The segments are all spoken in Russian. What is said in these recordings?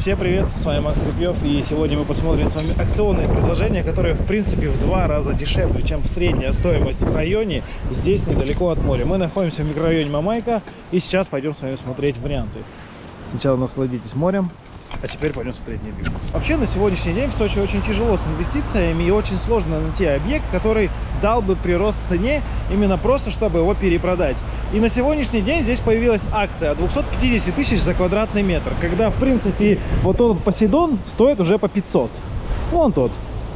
Всем привет, с вами Макс Рубьев, и сегодня мы посмотрим с вами акционные предложения, которые в принципе в два раза дешевле, чем средняя стоимость в районе, здесь недалеко от моря. Мы находимся в микрорайоне Мамайка, и сейчас пойдем с вами смотреть варианты. Сначала насладитесь морем, а теперь пойдем смотреть недвижку. Вообще на сегодняшний день в Сочи очень тяжело с инвестициями и очень сложно найти объект, который дал бы прирост цене именно просто, чтобы его перепродать. И на сегодняшний день здесь появилась акция 250 тысяч за квадратный метр, когда в принципе вот тот Посейдон стоит уже по 500. Вон тот.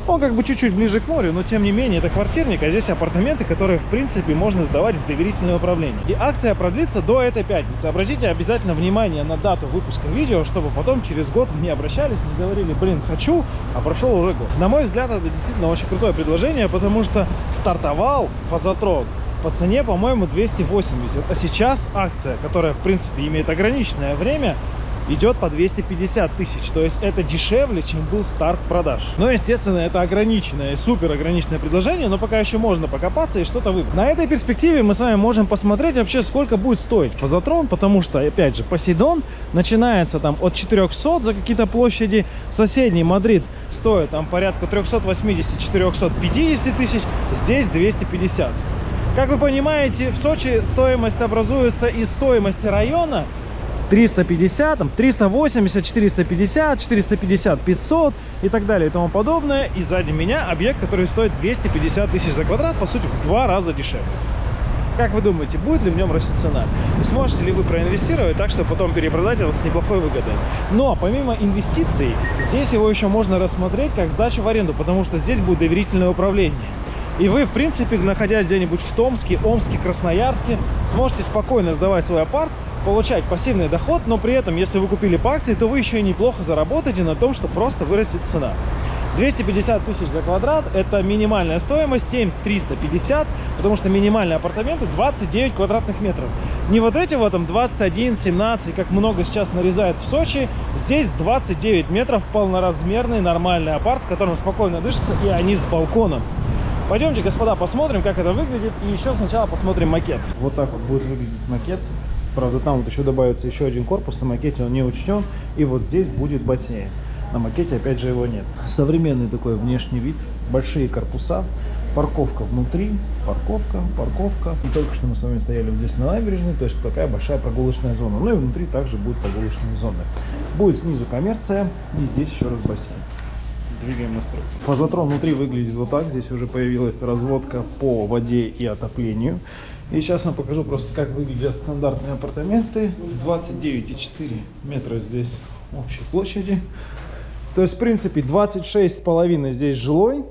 Он как бы чуть-чуть ближе к морю, но тем не менее это квартирник, а здесь апартаменты, которые в принципе можно сдавать в доверительное управление. И акция продлится до этой пятницы. Обратите обязательно внимание на дату выпуска видео, чтобы потом через год вы не обращались, не говорили, блин, хочу, а прошел уже год. На мой взгляд, это действительно очень крутое предложение, потому что стартовал фазотрон по цене, по-моему, 280. А сейчас акция, которая, в принципе, имеет ограниченное время, идет по 250 тысяч. То есть это дешевле, чем был старт продаж. Но, естественно, это ограниченное, супер ограниченное предложение, но пока еще можно покопаться и что-то выбрать. На этой перспективе мы с вами можем посмотреть вообще, сколько будет стоить фазотрон, потому что, опять же, Посейдон начинается там от 400 за какие-то площади. Соседний Мадрид стоит там порядка 380-450 тысяч, здесь 250. Как вы понимаете, в Сочи стоимость образуется из стоимости района, 350, там, 380, 450, 450, 500 и так далее и тому подобное. И сзади меня объект, который стоит 250 тысяч за квадрат, по сути, в два раза дешевле. Как вы думаете, будет ли в нем расти цена? Сможете ли вы проинвестировать так, чтобы потом перепродать его с неплохой выгодой? Но помимо инвестиций, здесь его еще можно рассмотреть как сдачу в аренду, потому что здесь будет доверительное управление. И вы, в принципе, находясь где-нибудь в Томске, Омске, Красноярске, сможете спокойно сдавать свой апарт, получать пассивный доход, но при этом, если вы купили по акции, то вы еще и неплохо заработаете на том, что просто вырастет цена. 250 тысяч за квадрат – это минимальная стоимость, 7350, потому что минимальные апартаменты 29 квадратных метров. Не вот эти вот там 21, 17, как много сейчас нарезают в Сочи. Здесь 29 метров, полноразмерный нормальный апарт, с которым спокойно дышится, и они с балконом. Пойдемте, господа, посмотрим, как это выглядит, и еще сначала посмотрим макет. Вот так вот будет выглядеть макет. Правда, там вот еще добавится еще один корпус, на макете он не учтен. И вот здесь будет бассейн. На макете, опять же, его нет. Современный такой внешний вид, большие корпуса, парковка внутри, парковка, парковка. И только что мы с вами стояли вот здесь на набережной, то есть такая большая прогулочная зона. Ну и внутри также будет прогулочная зона. Будет снизу коммерция и здесь еще раз бассейн. Двигаем на стройку. Фазотрон внутри выглядит вот так. Здесь уже появилась разводка по воде и отоплению. И сейчас я покажу просто, как выглядят стандартные апартаменты. 29,4 метра здесь общей площади. То есть, в принципе, 26,5 здесь жилой.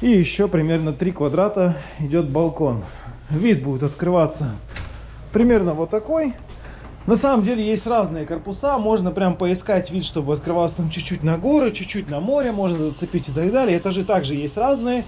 И еще примерно 3 квадрата идет балкон. Вид будет открываться примерно вот такой. На самом деле есть разные корпуса, можно прям поискать вид, чтобы открывался там чуть-чуть на горы, чуть-чуть на море, можно зацепить и так далее. Этажи также есть разные,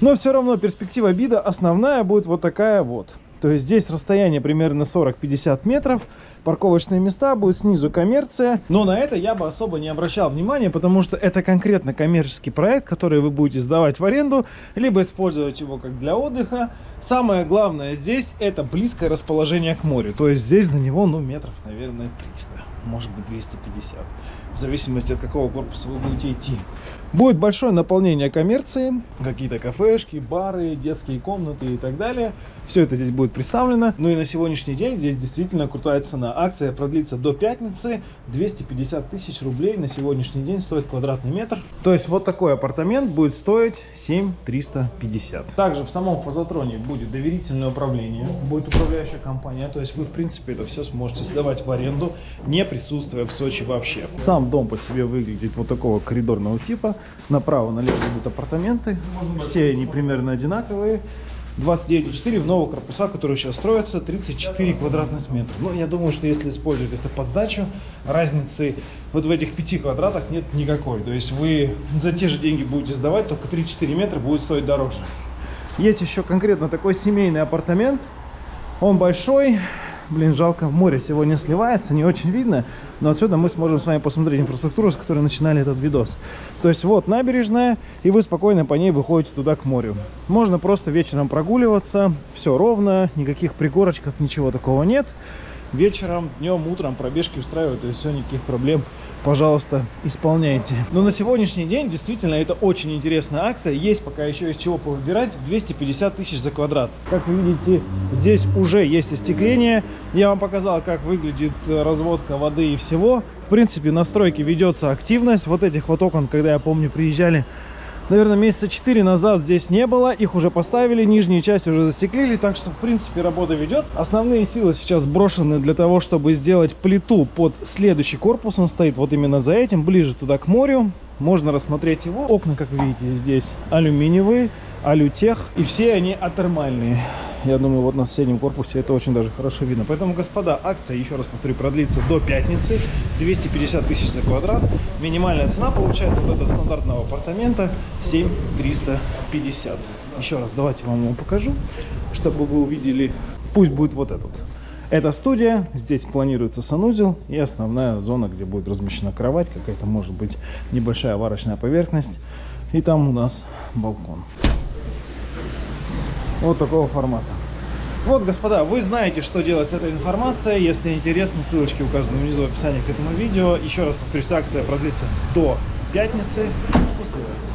но все равно перспектива вида основная будет вот такая вот. То есть здесь расстояние примерно 40-50 метров. Парковочные места, будет снизу коммерция. Но на это я бы особо не обращал внимания, потому что это конкретно коммерческий проект, который вы будете сдавать в аренду, либо использовать его как для отдыха. Самое главное здесь это близкое расположение к морю. То есть здесь до него, ну, метров, наверное, 300, может быть 250. В зависимости от какого корпуса вы будете идти. Будет большое наполнение коммерции, какие-то кафешки, бары, детские комнаты и так далее. Все это здесь будет представлено. Ну и на сегодняшний день здесь действительно крутая цена. Акция продлится до пятницы. 250 тысяч рублей на сегодняшний день стоит квадратный метр. То есть вот такой апартамент будет стоить 7350. Также в самом фазотроне будет доверительное управление, будет управляющая компания. То есть вы в принципе это все сможете сдавать в аренду, не присутствуя в Сочи вообще. Сам дом по себе выглядит вот такого коридорного типа. Направо-налево идут апартаменты. Все они примерно одинаковые. 29,4 в новых корпусах, которые сейчас строятся, 34 квадратных метра. Но я думаю, что если использовать это под сдачу, разницы вот в этих 5 квадратах нет никакой. То есть вы за те же деньги будете сдавать, только 3-4 метра будет стоить дороже. Есть еще конкретно такой семейный апартамент. Он большой, Блин, жалко, море сегодня сливается, не очень видно. Но отсюда мы сможем с вами посмотреть инфраструктуру, с которой начинали этот видос. То есть вот набережная, и вы спокойно по ней выходите туда к морю. Можно просто вечером прогуливаться, все ровно, никаких пригорочков, ничего такого нет. Вечером, днем, утром пробежки устраивают, то есть все, никаких проблем пожалуйста, исполняйте. Но на сегодняшний день действительно это очень интересная акция. Есть пока еще из чего повыбирать. 250 тысяч за квадрат. Как вы видите, здесь уже есть остекление. Я вам показал, как выглядит разводка воды и всего. В принципе, на стройке ведется активность. Вот этих вот окон, когда я помню, приезжали наверное, месяца 4 назад здесь не было. Их уже поставили, нижние части уже застеклили, так что, в принципе, работа ведется. Основные силы сейчас брошены для того, чтобы сделать плиту под следующий корпус. Он стоит вот именно за этим, ближе туда к морю. Можно рассмотреть его. Окна, как видите, здесь алюминиевые, алютех. И все они атермальные. Я думаю, вот на соседнем корпусе это очень даже хорошо видно. Поэтому, господа, акция, еще раз повторю, продлится до пятницы. 250 тысяч за квадрат. Минимальная цена получается вот этого стандартного апартамента 7350. Еще раз, давайте вам его покажу, чтобы вы увидели. Пусть будет вот этот. Это студия, здесь планируется санузел и основная зона, где будет размещена кровать, какая-то может быть небольшая варочная поверхность. И там у нас балкон. Вот такого формата. Вот, господа, вы знаете, что делать с этой информацией. Если интересно, ссылочки указаны внизу в описании к этому видео. Еще раз повторюсь, акция продлится до пятницы. Успевайте.